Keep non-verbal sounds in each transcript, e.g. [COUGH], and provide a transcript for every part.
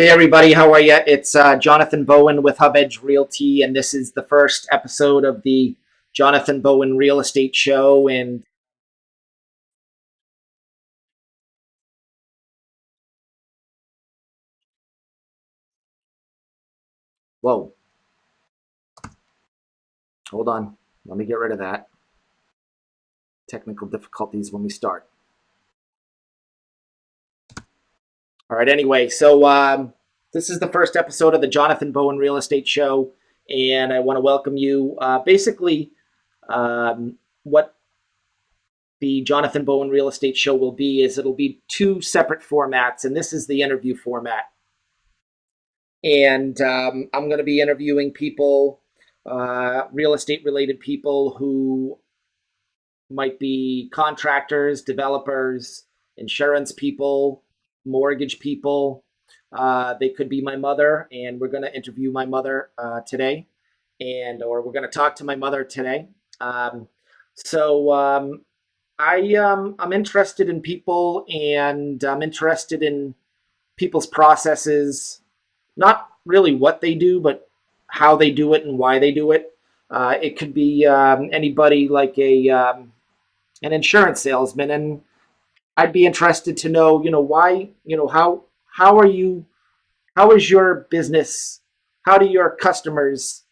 Hey everybody, how are you? It's uh, Jonathan Bowen with Hub Edge Realty, and this is the first episode of the Jonathan Bowen Real Estate Show. And whoa, hold on, let me get rid of that. Technical difficulties when we start. All right, anyway, so um, this is the first episode of the Jonathan Bowen Real Estate Show, and I want to welcome you. Uh, basically, um, what the Jonathan Bowen Real Estate Show will be is it'll be two separate formats, and this is the interview format. And um, I'm going to be interviewing people, uh, real estate related people who might be contractors, developers, insurance people, mortgage people. Uh, they could be my mother, and we're going to interview my mother uh, today, and or we're going to talk to my mother today. Um, so um, I um, I'm interested in people, and I'm interested in people's processes, not really what they do, but how they do it and why they do it. Uh, it could be um, anybody like a um, an insurance salesman, and I'd be interested to know, you know, why, you know, how how are you, how is your business, how do your customers,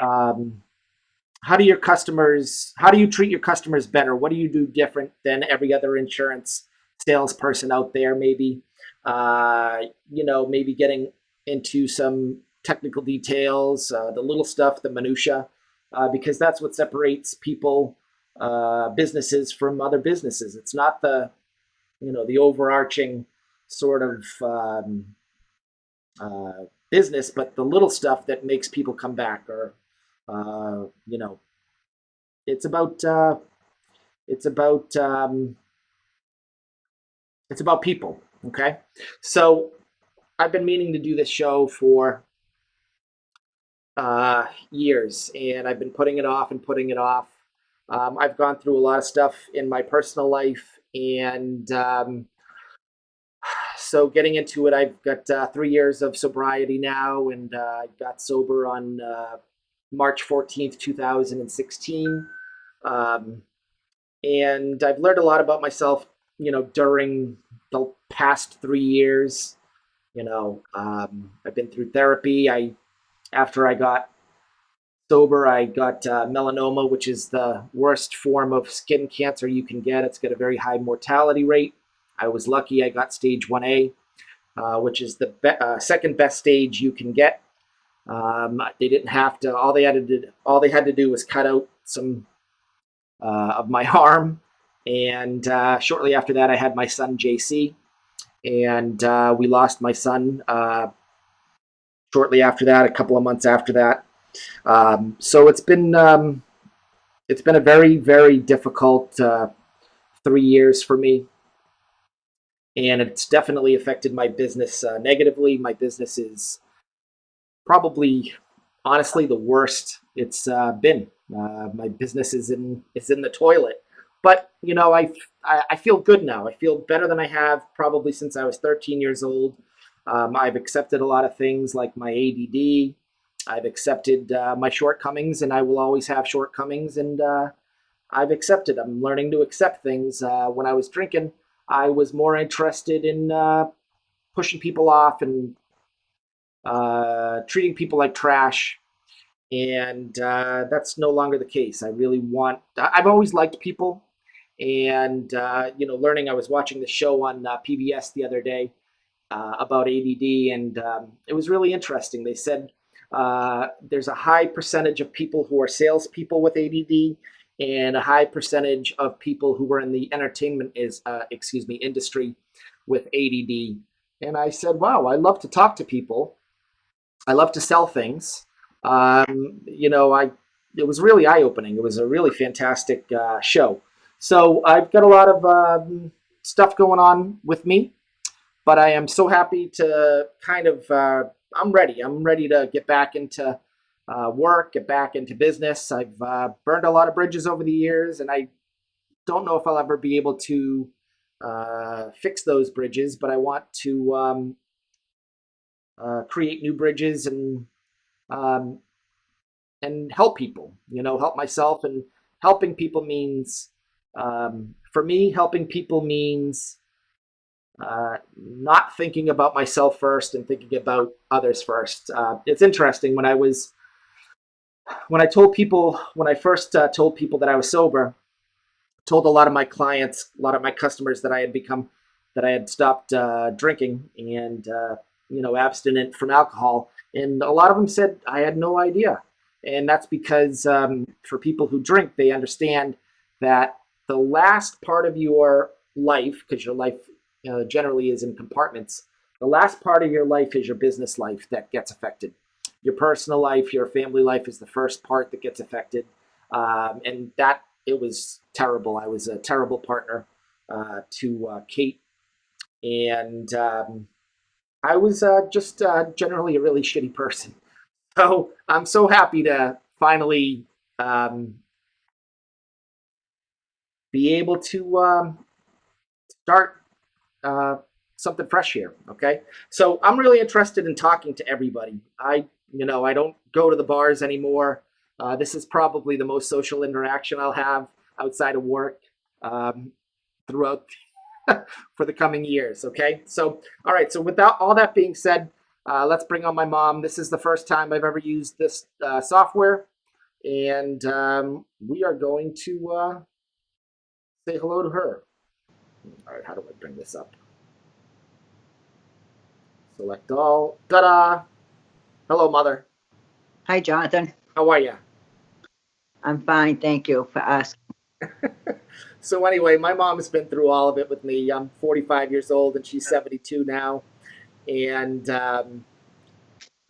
um, how do your customers, how do you treat your customers better? What do you do different than every other insurance salesperson out there? Maybe, uh, you know, maybe getting into some technical details, uh, the little stuff, the minutia, uh, because that's what separates people, uh, businesses from other businesses. It's not the you know the overarching sort of um, uh, business, but the little stuff that makes people come back, or uh, you know, it's about uh, it's about um, it's about people. Okay, so I've been meaning to do this show for uh, years, and I've been putting it off and putting it off. Um, I've gone through a lot of stuff in my personal life and um, so getting into it, I've got uh, three years of sobriety now, and uh, I got sober on uh, March 14th, 2016. Um, and I've learned a lot about myself, you know, during the past three years. You know, um, I've been through therapy. I, after I got sober, I got uh, melanoma, which is the worst form of skin cancer you can get. It's got a very high mortality rate. I was lucky I got stage 1A, uh, which is the be uh, second best stage you can get. Um, they didn't have to, all they had to do, all they had to do was cut out some uh, of my [LAUGHS] arm. And uh, shortly after that, I had my son, JC. And uh, we lost my son shortly after that, a couple of months after that. Um, so it's been um, it's been a very very difficult uh, three years for me, and it's definitely affected my business uh, negatively. My business is probably honestly the worst it's uh, been. Uh, my business is in is in the toilet, but you know I, I, I feel good now. I feel better than I have probably since I was 13 years old. Um, I've accepted a lot of things like my ADD. I've accepted uh, my shortcomings, and I will always have shortcomings, and uh, I've accepted. I'm learning to accept things. Uh, when I was drinking, I was more interested in uh, pushing people off and uh, treating people like trash, and uh, that's no longer the case. I really want. I've always liked people, and you know, learning. I was watching the show on PBS the other day. about ADD, and um, it was really interesting. They said uh, there's a high percentage of people who are salespeople with ADD, and a high percentage of people who are in the entertainment is uh, excuse me industry with ADD. And I said, wow, I love to talk to people. I love to sell things. Um, you know, I it was really eye opening. It was a really fantastic uh, show. So I've got a lot of um, stuff going on with me, but I am so happy to kind of uh, I'm ready. I'm ready to get back into uh, work, get back into business. I've uh, burned a lot of bridges over the years, and I don't know if I'll ever be able to uh, fix those bridges, but I want to um, uh, create new bridges and um, and help people. You know, help myself and helping people means um, for me, helping people means uh, not thinking about myself first and thinking about others first. Uh, it's interesting when I was when I told people when I first uh, told people that I was sober, told a lot of my clients, a lot of my customers that I had become that I had stopped uh, drinking and uh, you know abstinent from alcohol, and a lot of them said I had no idea, and that's because um, for people who drink, they understand that the last part of your life, because your life uh, generally is in compartments, the last part of your life is your business life that gets affected your personal life, your family life is the first part that gets affected. Um, and that it was terrible. I was a terrible partner uh, to uh, Kate, and um, I was uh, just uh, generally a really shitty person. [LAUGHS] So I'm so happy to finally um, be able to um, start uh, something fresh here. Okay, so I'm really interested in talking to everybody. I you know, I don't go to the bars anymore. Uh, this is probably the most social interaction I'll have outside of work um, throughout [LAUGHS] for the coming years. Okay, so all right. So without all that being said, uh, let's bring on my mom. This is the first time I've ever used this uh, software, and um, we are going to uh, say hello to her. All right, how do I bring this up? Select all. Ta-da! Hello, mother. Hi, Jonathan. How are you? I'm fine, thank you for asking. [LAUGHS] so anyway, my mom has been through all of it with me. I'm 45 years old and she's 72 now, and um,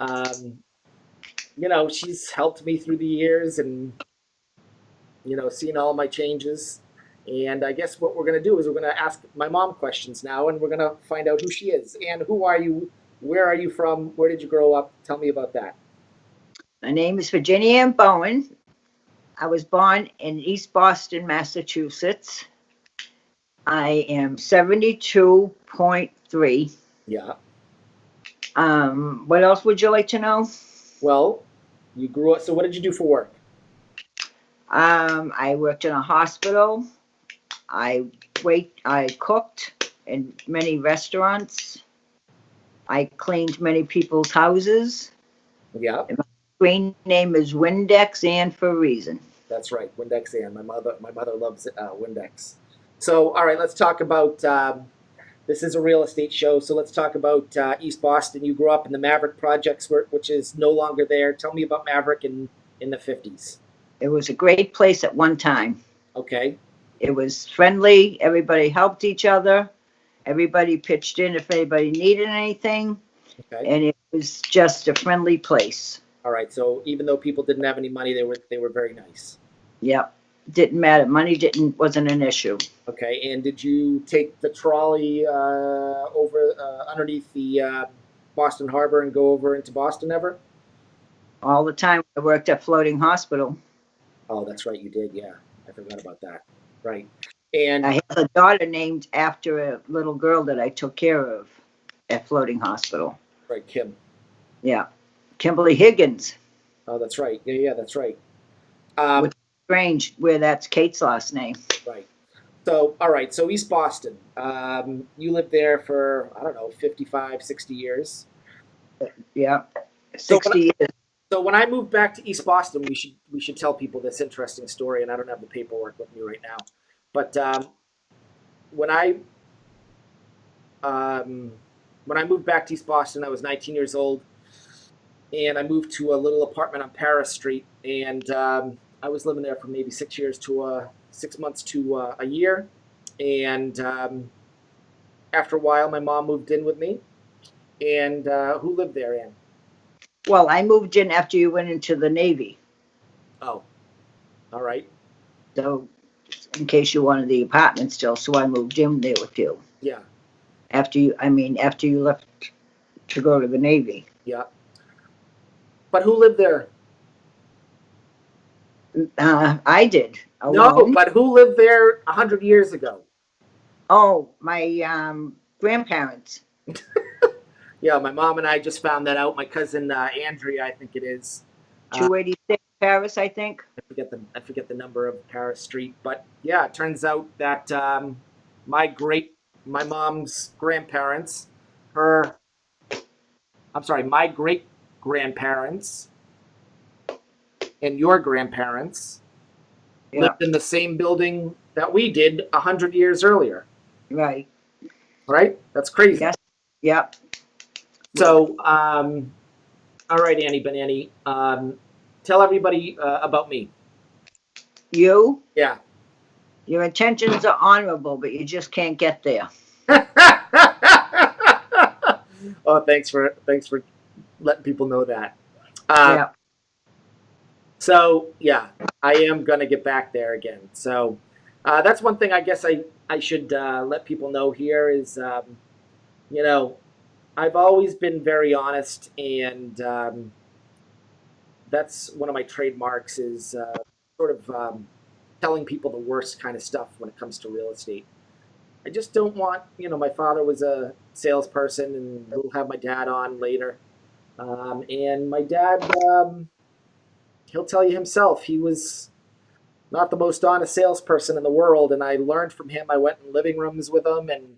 um, you know she's helped me through the years and you know seen all my changes. And I guess what we're going to do is we're going to ask my mom questions now, and we're going to find out who she is and who are you where are you from? Where did you grow up? Tell me about that. My name is Virginia Ann Bowen. I was born in East Boston, Massachusetts. I am 72.3. Yeah. Um, what else would you like to know? Well, you grew up. So, what did you do for work? Um, I worked in a hospital. I wait. I cooked in many restaurants. I cleaned many people's houses. Yeah. And my screen name is Windex and for a reason. That's right, Windex and my mother. My mother loves uh, Windex. So, all right, let's talk about. Um, this is a real estate show, so let's talk about uh, East Boston. You grew up in the Maverick Projects, which is no longer there. Tell me about Maverick in in the fifties. It was a great place at one time. Okay. It was friendly. Everybody helped each other. Everybody pitched in if anybody needed anything, Okay. and it was just a friendly place. All right. So even though people didn't have any money, they were they were very nice. Yep, didn't matter. Money didn't wasn't an issue. Okay. And did you take the trolley uh, over uh, underneath the uh, Boston Harbor and go over into Boston ever? All the time I worked at Floating Hospital. Oh, that's right. You did. Yeah, I forgot about that. Right. And I have a daughter named after a little girl that I took care of at Floating Hospital. right, Kim. Yeah, Kimberly Higgins. Oh, that's right. Yeah, yeah, that's right. Um, With- Strange where that's Kate's last name. right. So, all right. So East Boston. Um, you lived there for I don't know, 55, 60 years. Yeah, So when 60 years. So when I moved back to East Boston, we should we should tell people this interesting story, and I don't have the paperwork with me right now. But um, when I um, when I moved back to East Boston, I was 19 years old, and I moved to a little apartment on Paris Street, and um, I was living there for maybe six years to uh, six months to uh, a year, and um, after a while, my mom moved in with me, and uh, who lived there, Ann? Well, I moved in after you went into the Navy. Oh, all right, So, in case you wanted the apartment still, so I moved in there with you. yeah. After you, I mean, after you left to go to the Navy. Yeah. But who lived there? Uh, I did. No, alone. but who lived there a hundred years ago? Oh, my um, grandparents. [LAUGHS] Yeah, my mom and I just found that out. My cousin uh, Andrea, I think it is. Uh, Two eighty-six Paris, I think. I forget the I forget the number of Paris Street, but yeah, it turns out that um, my great my mom's grandparents, her, I'm sorry, my great grandparents, and your grandparents Yeah, lived in the same building that we did a hundred years earlier. right. Right? That's crazy. Yes. Yep. So, um, all right, Annie Banani, um, tell everybody uh, about me. You, Yeah. your intentions are honorable, but you just can't get there. [LAUGHS] oh, thanks for thanks for letting people know that. Uh, Yeah. So yeah, I am gonna get back there again. So uh, that's one thing I guess I I should uh, let people know here is, um, you know, I've always been very honest, and um, that's one of my trademarks is uh, sort of um, telling people the worst kind of stuff when it comes to real estate. I just don't want, you know, my father was a salesperson, and we'll have my dad on later. Um, and my dad, um, he'll tell you himself, he was not the most honest salesperson in the world. And I learned from him. I went in living rooms with him, and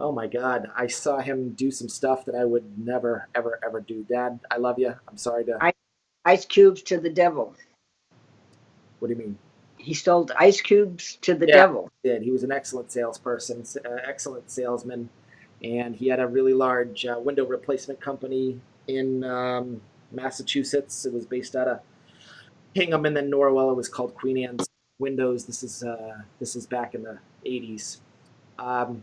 oh my God, I saw him do some stuff that I would never, ever, ever do. Dad, I love you. I'm sorry to. I- Ice cubes to the devil. What do you mean? He sold ice cubes to the Yeah. devil. did. He was an excellent salesperson, uh, excellent salesman, and he had a really large uh, window replacement company in um, Massachusetts. It was based out of Hingham and then Norwell. It was called Queen Anne's Windows. This is uh, this is back in the '80s. Um,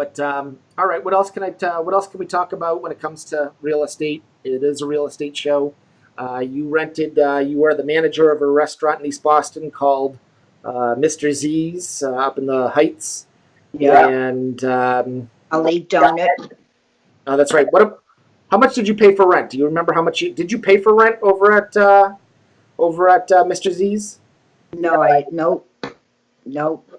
but um, all right, what else can I? T- what else can we talk about when it comes to real estate? It is a real estate show. Uh, you rented. Uh, you were the manager of a restaurant in East Boston called uh, Mr. Z's uh, up in the Heights. Yeah. And um, eat donut. oh, that's right. What? How much did you pay for rent? Do you remember how much you did you pay for rent over at uh, over at uh, Mr. Z's? No, I, nope. Nope.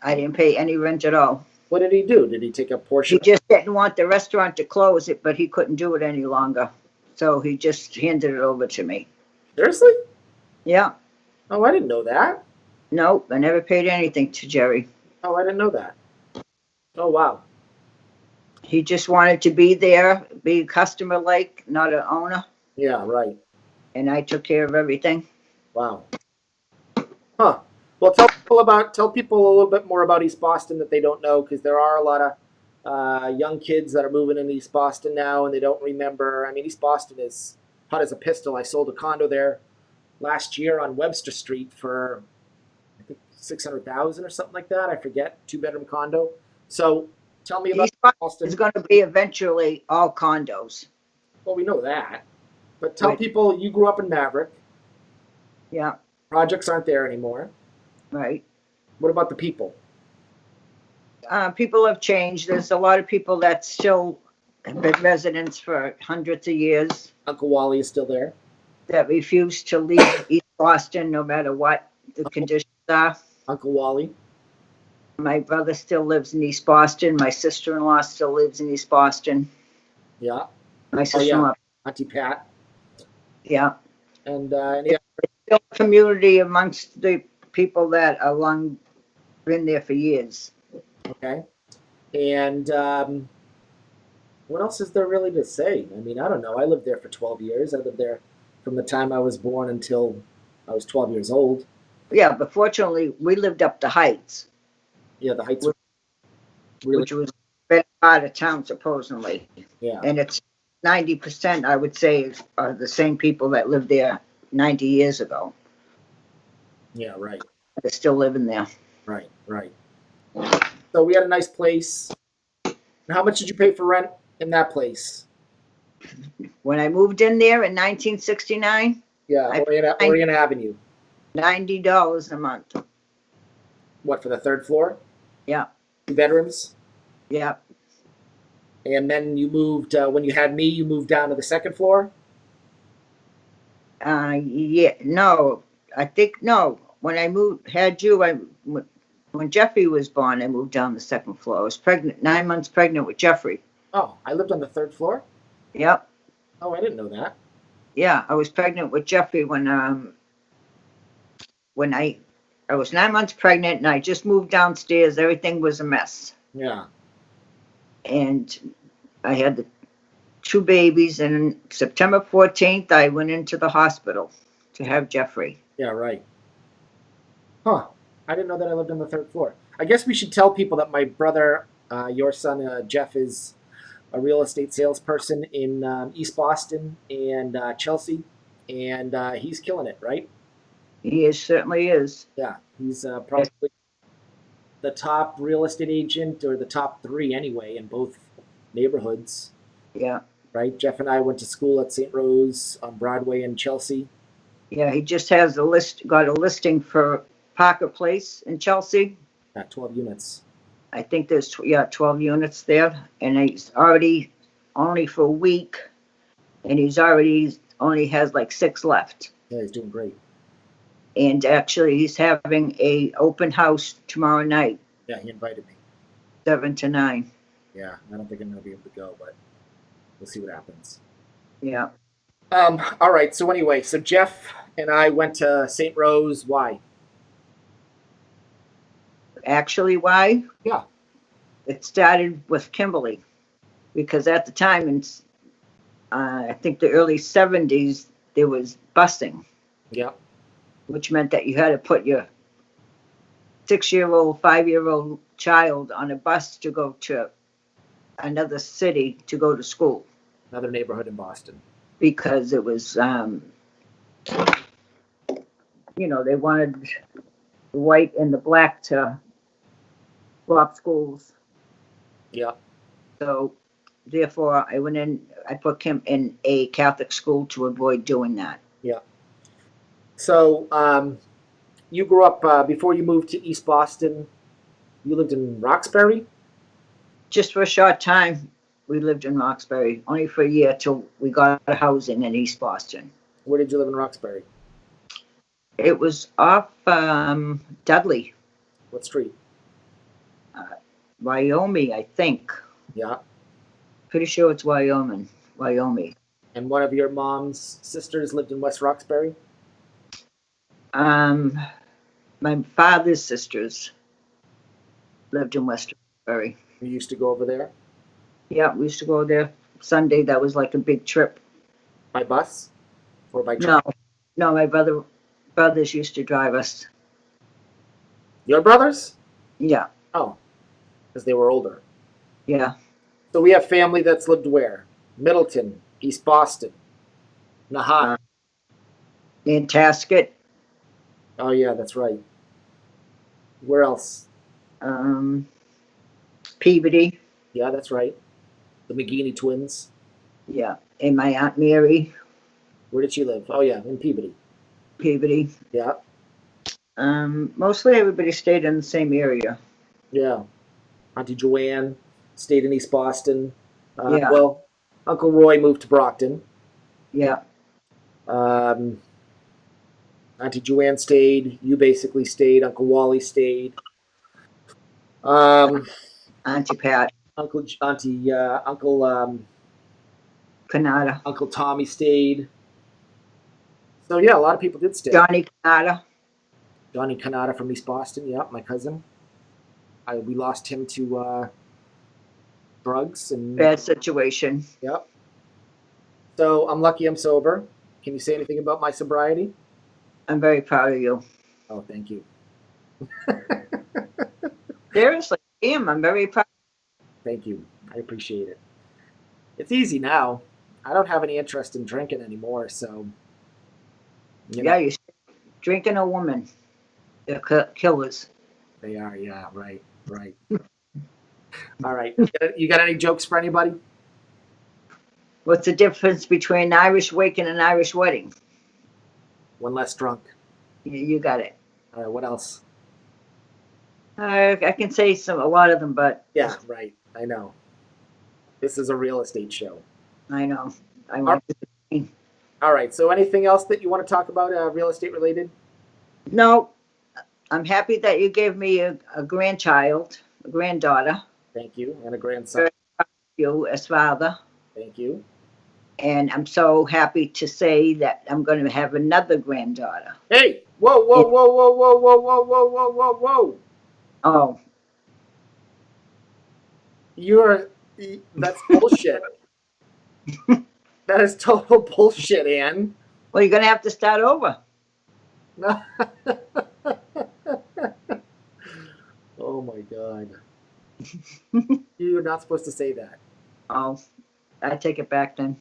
I didn't pay any rent at all. What did he do? Did he take a portion? He just didn't want the restaurant to close it, but he couldn't do it any longer. So he just handed it over to me. Seriously? Yeah. Oh, I didn't know that. Nope. I never paid anything to Jerry. Oh, I didn't know that. Oh, wow. He just wanted to be there, be customer like, not an owner. Yeah, right. And I took care of everything. Wow. Huh. Well, tell people about tell people a little bit more about East Boston that they don't know because there are a lot of uh, young kids that are moving in East Boston now and they don't remember. I mean, East Boston is hot as a pistol. I sold a condo there last year on Webster Street for I think six hundred thousand or something like that. I forget. Two bedroom condo. So tell me about East Boston is going to be eventually all condos. Well, we know that, but tell Right. people you grew up in Maverick. Yeah. Projects aren't there anymore. Right. What about the people? Uh, people have changed. There's a lot of people that still have been residents for hundreds of years Uncle Wally is still there. that refuse to leave East Boston no matter what the conditions are. Uncle Wally. My brother still lives in East Boston. My sister-in-law still lives in East Boston. Yeah. My sister-in-law, Auntie Pat. yeah. And uh, any, Still a community amongst the people that are long, been there for years. okay. And um, what else is there really to say? I mean, I don't know. I lived there for 12 years. I lived there from the time I was born until I was 12 years old. Yeah, but fortunately, we lived up the Heights, Yeah, the Heights. were Really? which was better part of town supposedly. Yeah. And it's ninety percent, I would say, are the same people that lived there ninety years ago. Yeah. Right. They're still living there. Right. Right. So we had a nice place. And how much did you pay for rent in that place? When I moved in there in nineteen sixty-nine, Yeah, I- Orient, I- Orient Avenue. ninety dollars a month. What for the third floor? Yeah. Two bedrooms. Yeah, And then you moved uh, when you had me. You moved down to the second floor. uh, yeah, no, I think, no, when I moved, had you, I, when Jeffrey was born, I moved down the second floor. I was pregnant, nine months pregnant with Jeffrey. Oh, I lived on the third floor. Yep. Oh, I didn't know that. Yeah, I was pregnant with Jeffrey when um when I I was nine months pregnant and I just moved downstairs. Everything was a mess, Yeah. and I had the two babies. And September fourteenth, I went into the hospital to have Jeffrey. Yeah, right. Huh. I didn't know that I lived on the third floor. I guess we should tell people that my brother, uh, your son uh, Jeff, is a real estate salesperson in um, East Boston and uh, Chelsea, and uh, he's killing it, right? He is certainly is. Yeah, he's uh, probably the top real estate agent, or the top three anyway, in both neighborhoods, Yeah, right? Jeff and I went to school at St. Rose on Broadway in Chelsea. yeah. He just has a list. Got a listing for Parker Place in Chelsea. At 12 units. I think there's tw- yeah 12 units there, and he's already only for a week, and he's already only has like six left. Yeah, he's doing great. And actually, he's having a open house tomorrow night, Yeah, he invited me. seven to nine. Yeah, I don't think I'm gonna be able to go, but we'll see what happens. Yeah, Um, all right. So anyway, so Jeff and I went to St. Rose. Why? Actually, why? Yeah. It started with Kimberly, because at the time in s- uh, I think the early 70s there was busing. Yeah, which meant that you had to put your six-year-old, five-year-old child on a bus to go to another city to go to school another neighborhood in Boston. because it was, um, you know, they wanted the white and the black to swap schools. Yeah. So therefore, I went in, I put him in a Catholic school to avoid doing that. Yeah. So um, you grew up uh, before you moved to East Boston. You lived in Roxbury. just for a short time, we lived in Roxbury, only for a year till we got a housing in East Boston. Where did you live in Roxbury? It was off um, Dudley, What street? Wyoming, I think. Yeah. Pretty sure it's Wyoming, Wyoming. And one of your mom's sisters lived in West Roxbury. Um, my father's sisters lived in West Roxbury. You used to go over there Yeah, we used to go there Sunday. That was like a big trip. by bus or by train. No, no, my brother brothers used to drive us. Your brothers? Yeah, Oh, because they were older. yeah. So we have family that's lived where? Middleton, East Boston, Nahant. Nantasket, oh yeah, that's right. Where else? um, Peabody. Yeah, that's right. The McGeaney twins. Yeah, and my aunt Mary Where did she live? Oh yeah, in Peabody. Peabody. Yeah, Um, mostly everybody stayed in the same area. yeah. Auntie Joanne stayed in East Boston. Uh, Yeah. Well, Uncle Roy moved to Brockton. Yeah, Um, Auntie Joanne stayed. You basically stayed. Uncle Wally stayed. Um, Auntie Pat, Uncle Auntie uh, Uncle um, Canada, Uncle Tommy stayed. So yeah, a lot of people did stay. Johnny Canada. Johnny Canada from East Boston. Yep, my cousin. I we lost him to uh, drugs and Bad situation. yep. So I'm lucky I'm sober. Can you say anything about my sobriety? I'm very proud of you. Oh, thank you. [LAUGHS] [LAUGHS] Seriously, I am. I'm very proud. Thank you. I appreciate it. It's easy now. I don't have any interest in drinking anymore, so you know, Yeah, you drinking a woman. They're ki- killers. they are. Yeah, right, right. All right. You got, any jokes for anybody? What's the difference between an Irish wake and an Irish wedding? One less drunk. You, you got it. All right. What else? I, I can say some, a lot of them, but Yeah, right. I know. This is a real estate show. I know. I want All right. So, anything else that you want to talk about, uh, real estate related? No, I'm happy that you gave me a, a grandchild, a granddaughter. Thank you, and a grandson. you as father. Thank you. And I'm so happy to say that I'm going to have another granddaughter. Hey, whoa, whoa, whoa, whoa, whoa, whoa, whoa, whoa, whoa, whoa, whoa. Oh, You're that's bullshit. [LAUGHS] that is total bullshit, Ann. well, you're going to have to start over. [LAUGHS] oh my god. [LAUGHS] You're not supposed to say that. Oh, I take it back then.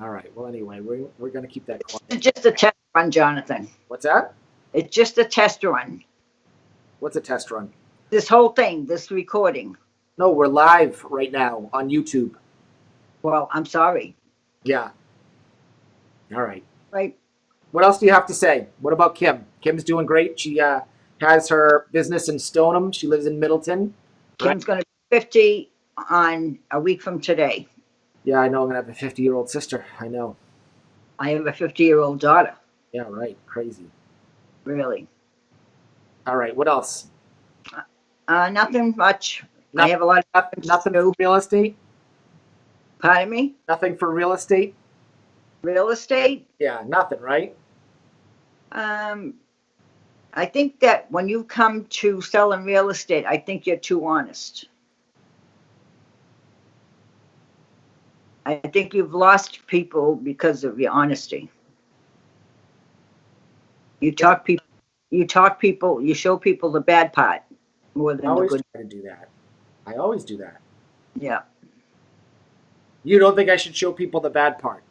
All right. Well, anyway, we're, we're going to keep that quiet. It's just a test run, Jonathan. What's that? It's just a test run. What's a test run? This whole thing, this recording. No, we're live right now on YouTube. Well, I'm sorry. Yeah. All right. Right? What else do you have to say? What about Kim? Kim's doing great. She uh, has her business in Stoneham. She lives in Middleton. Kim's going to be 50 on a week from today. Yeah, I know. I'm gonna have a 50 year old sister. I know. I have a 50 year old daughter. Yeah, right. Crazy. Really. All right. What else? Uh, nothing much. I have a lot of Nothing, nothing real estate. Pardon me? Nothing for real estate. Real estate? Yeah, nothing. Right. Um, I think that when you come to selling real estate, I think you're too honest. I think you've lost people because of your honesty. You talk people, you talk people, you show people the bad part more I than the always good. try to do that. I always do that. Yeah. You don't think I should show people the bad part?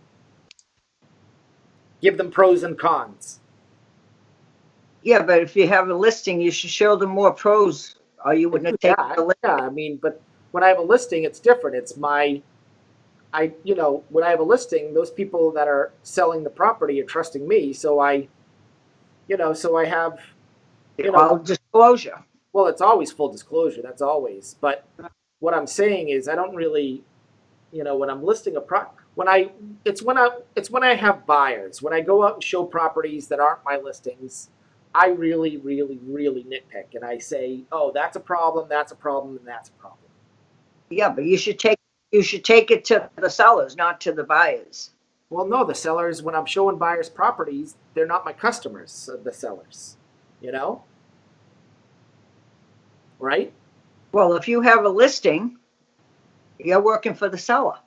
Give them pros and cons. Yeah, but if you have a listing, you should show them more pros or you wouldn't have yeah, taken the yeah. I mean, but when I have a listing, it's different. It's my, I, you know, when I have a listing, those people that are selling the property are trusting me, so I, you know, so I have, you know, All disclosure. well, it's always full disclosure. That's always. But what I'm saying is, I don't really, you know, when I'm listing a pro, when I, it's when I, it's when I have buyers. When I go out and show properties that aren't my listings, I really, really, really nitpick, and I say, oh, that's a problem, that's a problem, and that's a problem. Yeah, but you should take, you should take it to the sellers, not to the buyers. Well, no, the sellers, when I'm showing buyers properties, they're not my customers, the sellers, you know? Right? Well, if you have a listing, you're working for the seller.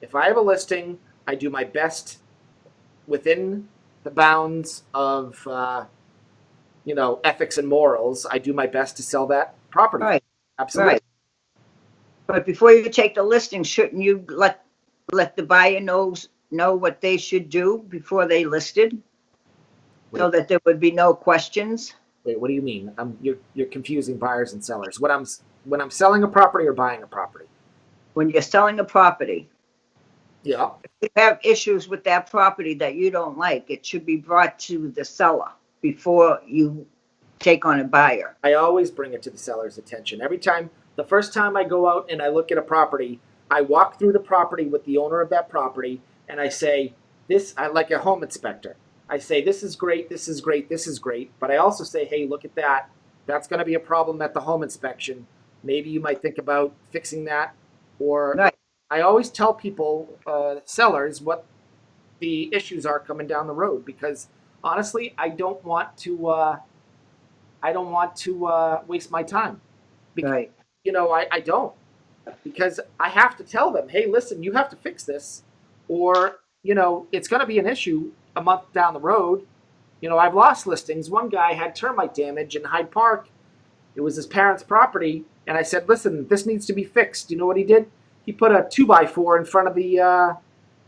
If I have a listing, I do my best within the bounds of, uh, you know, ethics and morals. I do my best to sell that property. Right, Absolutely. right. But before you take the listing, shouldn't you let, let the buyer knows, know what they should do before they listed? So that there would be no questions? Wait, what do you mean? I'm, you're, you're confusing buyers and sellers. What I'm, when I'm selling a property or buying a property. When you're selling a property, Yeah. if you have issues with that property that you don't like, it should be brought to the seller before you take on a buyer. I always bring it to the seller's attention. Every time, the first time I go out and I look at a property, I walk through the property with the owner of that property and I say, this, I like a home inspector. I say, this is great, this is great, this is great. But I also say, hey, look at that. That's going to be a problem at the home inspection. Maybe you might think about fixing that. Or Right. I always tell people, uh, sellers, what the issues are coming down the road because honestly, I don't want to. Uh, I don't want to uh, waste my time. Because, Right, You know, I, I don't because I have to tell them, hey, listen, you have to fix this, or you know, it's going to be an issue a month down the road. You know, I've lost listings. One guy had termite damage in Hyde Park. It was his parents' property, and I said, listen, this needs to be fixed. You know what he did? He put a two by four in front of the uh,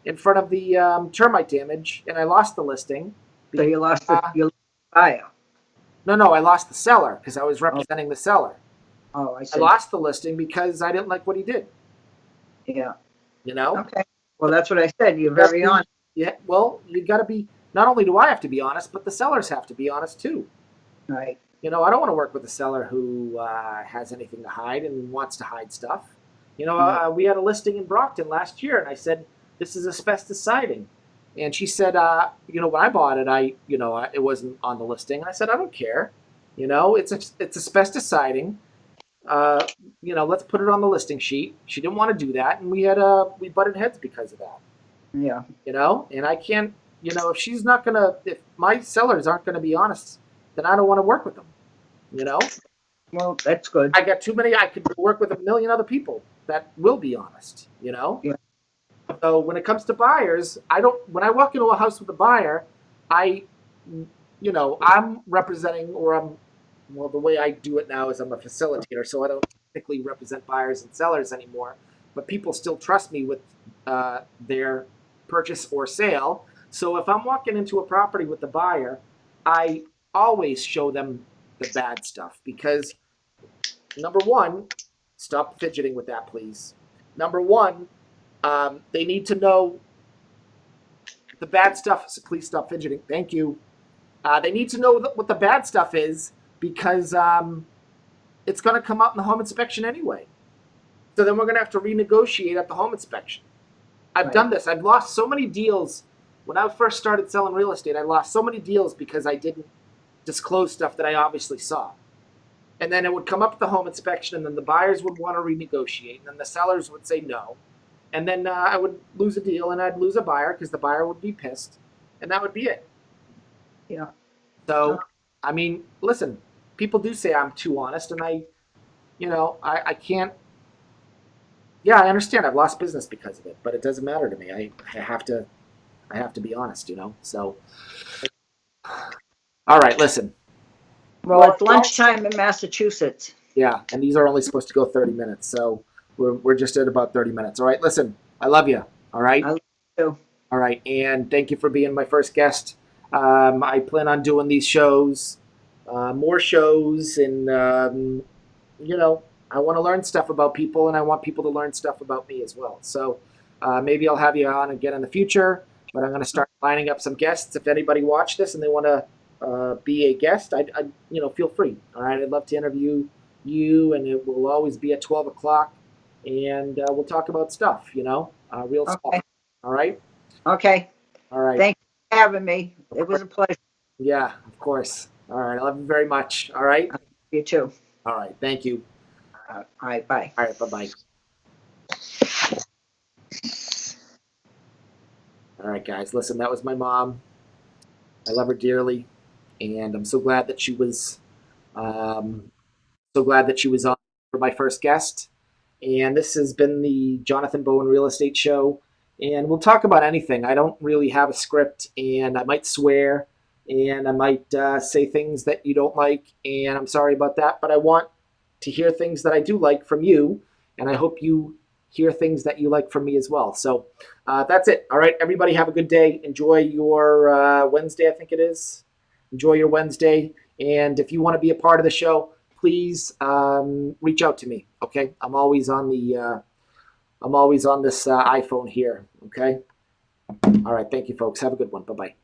in front of the um, termite damage, and I lost the listing. So you lost the, Uh, you lost the buyer. No, no, I lost the seller because I was representing the seller. Oh, I see. I lost the listing because I didn't like what he did. Yeah, You know? okay. Well, that's what I said. You're very honest. Yeah. Well, you got to be. Not only do I have to be honest, but the sellers have to be honest too. Right, You know, I don't want to work with a seller who uh, has anything to hide and wants to hide stuff. You know, uh, we had a listing in Brockton last year, and I said, "This is asbestos siding," and she said, uh, "You know, when I bought it, I, you know, I, it wasn't on the listing." I said, "I don't care. You know, it's a, it's asbestos siding. uh, you know, let's put it on the listing sheet. She didn't want to do that, and we had uh, we butted heads because of that. Yeah. You know, and I can't, you know, if she's not gonna, if my sellers aren't gonna be honest, then I don't want to work with them. You know, Well, that's good. I got too many. I could work with a million other people that will be honest. You know. Yeah. So when it comes to buyers, I don't. When I walk into a house with a buyer, I, you know, I'm representing or I'm, well, the way I do it now is I'm a facilitator, so I don't typically represent buyers and sellers anymore. But people still trust me with uh, their purchase or sale. So if I'm walking into a property with the buyer, I always show them the bad stuff because number one, stop fidgeting with that, please. Number one, um, they need to know the bad stuff. So please stop fidgeting. Thank you. Uh, they need to know what the bad stuff is because um, it's going to come out in the home inspection anyway. So then we're going to have to renegotiate at the home inspection. I've Right. done this. I've lost so many deals when I first started selling real estate. I lost so many deals because I didn't disclose stuff that I obviously saw. And then it would come up at the home inspection, and then the buyers would want to renegotiate, and then the sellers would say no. And then uh, I would lose a deal, and I'd lose a buyer because the buyer would be pissed, and that would be it. Yeah. So, I mean, listen, people do say I'm too honest, and I, you know, I, I can't. Yeah, I understand. I've lost business because of it, but it doesn't matter to me. I, I have to, I have to be honest, you know. So, all right, listen. Well, it's lunchtime in Massachusetts. Yeah, and these are only supposed to go 30 minutes, so we're, we're just at about 30 minutes. All right, listen, I love you. All right? I love you. All right, and thank you for being my first guest. Um, I plan on doing these shows, uh, more shows, and, um, you know, I want to learn stuff about people, and I want people to learn stuff about me as well. So uh, maybe I'll have you on again in the future, but I'm going to start lining up some guests. If anybody watched this and they want to uh, be a guest, I, I, you know, feel free. All right, I'd love to interview you, and it will always be at 12 o'clock, and uh, we'll talk about stuff, you know, uh, real Okay. stuff. All right, Okay. all right. Thank you for having me. It was a pleasure. Yeah, of course. All right, I love you very much. All right, You too. all right. Thank you. Uh, All right. Bye. All right, bye bye. All right, guys. Listen, that was my mom. I love her dearly, and I'm so glad that she was, um, so glad that she was on for my first guest. And this has been the Jonathan Bowen Real Estate Show, and we'll talk about anything. I don't really have a script, and I might swear, and I might uh, say things that you don't like, and I'm sorry about that. But I want to hear things that I do like from you, and I hope you hear things that you like from me as well. So uh, that's it. All right, everybody, have a good day. Enjoy your uh, Wednesday, I think it is. Enjoy your Wednesday, and if you want to be a part of the show, please um, reach out to me. Okay, I'm always on the uh, I'm always on this uh, iPhone here. Okay. All right, thank you, folks. Have a good one. Bye bye.